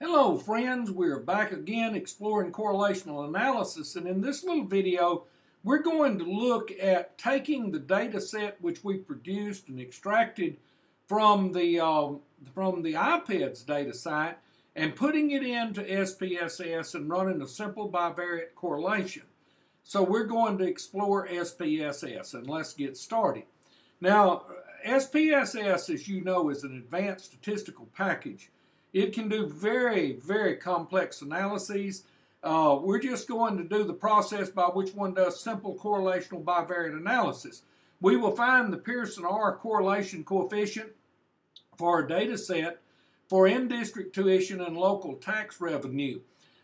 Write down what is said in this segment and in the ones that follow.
Hello friends, we're back again exploring correlational analysis and in this little video we're going to look at taking the data set which we produced and extracted from the, uh, from the IPEDS data site and putting it into SPSS and running a simple bivariate correlation. So we're going to explore SPSS and let's get started. Now SPSS as you know is an advanced statistical package it can do very, very complex analyses. Uh, we're just going to do the process by which one does simple correlational bivariate analysis. We will find the Pearson R correlation coefficient for a data set for in-district tuition and local tax revenue.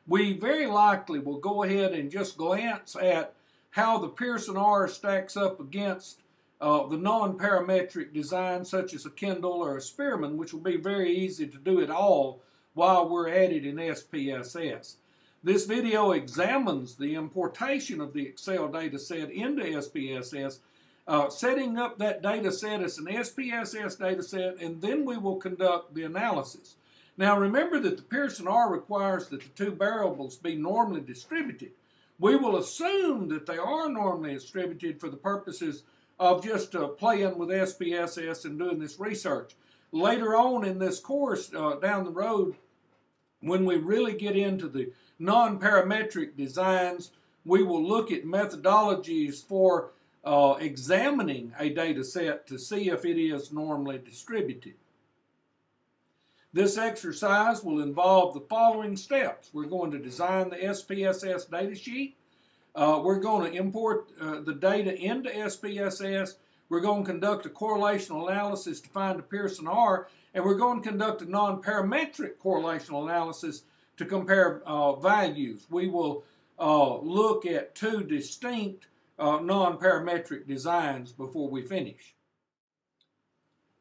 We very likely will go ahead and just glance at how the Pearson R stacks up against uh, the non-parametric design such as a Kendall or a Spearman, which will be very easy to do it all while we're at it in SPSS. This video examines the importation of the Excel data set into SPSS, uh, setting up that data set as an SPSS data set, and then we will conduct the analysis. Now remember that the Pearson R requires that the two variables be normally distributed. We will assume that they are normally distributed for the purposes of just uh, playing with SPSS and doing this research. Later on in this course uh, down the road, when we really get into the non-parametric designs, we will look at methodologies for uh, examining a data set to see if it is normally distributed. This exercise will involve the following steps. We're going to design the SPSS data sheet. Uh, we're going to import uh, the data into SPSS. We're going to conduct a correlational analysis to find the Pearson R, and we're going to conduct a non-parametric correlational analysis to compare uh, values. We will uh, look at two distinct uh, non-parametric designs before we finish.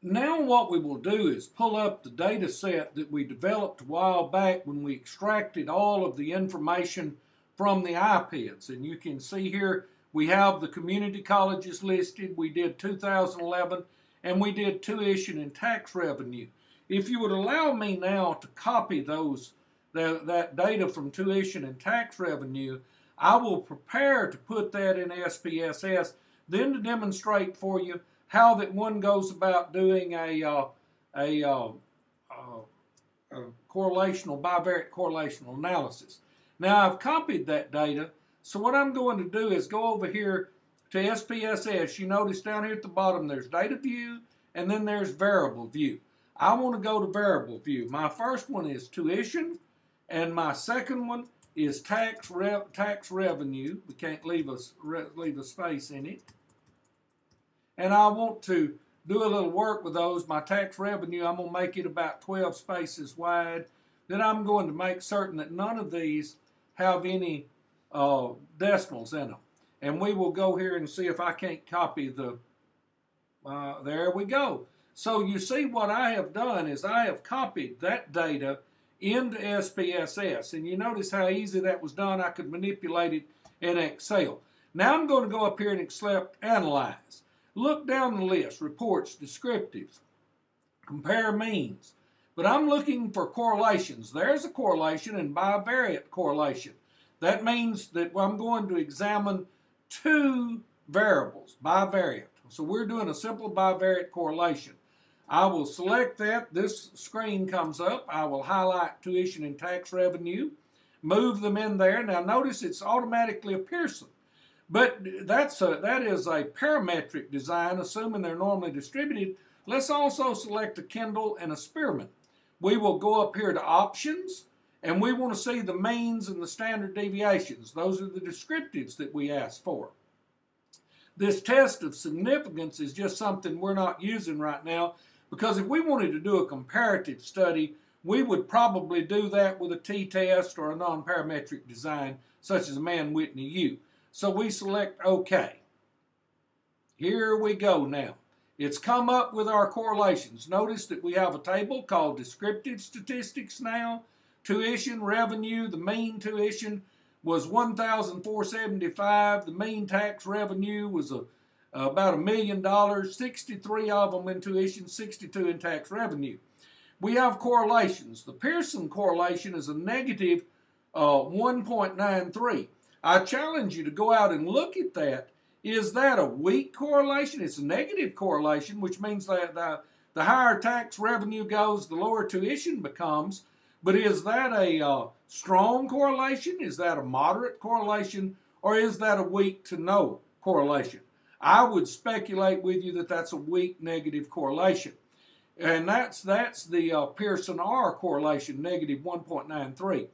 Now what we will do is pull up the data set that we developed a while back when we extracted all of the information from the IPEDS. And you can see here we have the community colleges listed. We did 2011 and we did tuition and tax revenue. If you would allow me now to copy those the, that data from tuition and tax revenue, I will prepare to put that in SPSS, then to demonstrate for you how that one goes about doing a, uh, a, uh, uh, a correlational, bivariate correlational analysis. Now I've copied that data, so what I'm going to do is go over here to SPSS. You notice down here at the bottom there's data view and then there's variable view. I want to go to variable view. My first one is tuition and my second one is tax rev tax revenue. We can't leave a, leave a space in it. And I want to do a little work with those. My tax revenue, I'm going to make it about 12 spaces wide. Then I'm going to make certain that none of these have any uh, decimals in them. And we will go here and see if I can't copy the, uh, there we go. So you see what I have done is I have copied that data into SPSS. And you notice how easy that was done. I could manipulate it in Excel. Now I'm going to go up here and select Analyze. Look down the list, Reports, Descriptives, Compare Means, but I'm looking for correlations. There's a correlation and bivariate correlation. That means that I'm going to examine two variables, bivariate. So we're doing a simple bivariate correlation. I will select that. This screen comes up. I will highlight tuition and tax revenue, move them in there. Now notice it's automatically a Pearson. But that's a, that is a parametric design, assuming they're normally distributed. Let's also select a Kendall and a Spearman we will go up here to options and we want to see the means and the standard deviations. Those are the descriptives that we ask for. This test of significance is just something we're not using right now because if we wanted to do a comparative study, we would probably do that with a t-test or a non-parametric design such as a Mann-Whitney U. So we select OK. Here we go now. It's come up with our correlations. Notice that we have a table called descriptive statistics now. Tuition revenue, the mean tuition was 1,475. The mean tax revenue was a, about a million dollars. 63 of them in tuition, 62 in tax revenue. we have correlations. The Pearson correlation is a negative uh, 1.93. I challenge you to go out and look at that. Is that a weak correlation? It's a negative correlation, which means that the, the higher tax revenue goes, the lower tuition becomes. But is that a uh, strong correlation? Is that a moderate correlation? Or is that a weak to no correlation? I would speculate with you that that's a weak negative correlation. And that's, that's the uh, Pearson R correlation, negative 1.93.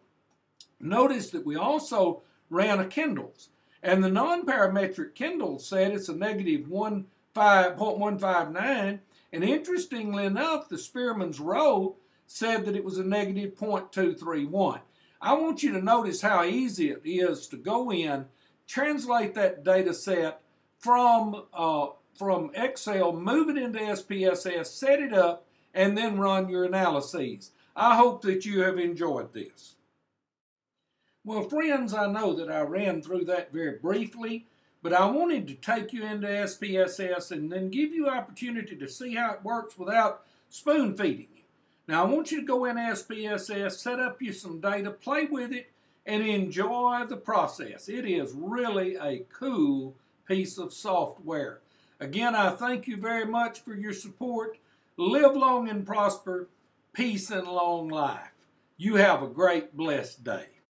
Notice that we also ran a Kendall's. And the non-parametric Kendall said it's a negative 1.159. And interestingly enough, the Spearman's Rho said that it was a negative 0.231. I want you to notice how easy it is to go in, translate that data set from, uh, from Excel, move it into SPSS, set it up, and then run your analyses. I hope that you have enjoyed this. Well, friends, I know that I ran through that very briefly, but I wanted to take you into SPSS and then give you opportunity to see how it works without spoon feeding you. Now, I want you to go in SPSS, set up you some data, play with it, and enjoy the process. It is really a cool piece of software. Again, I thank you very much for your support. Live long and prosper. Peace and long life. You have a great, blessed day.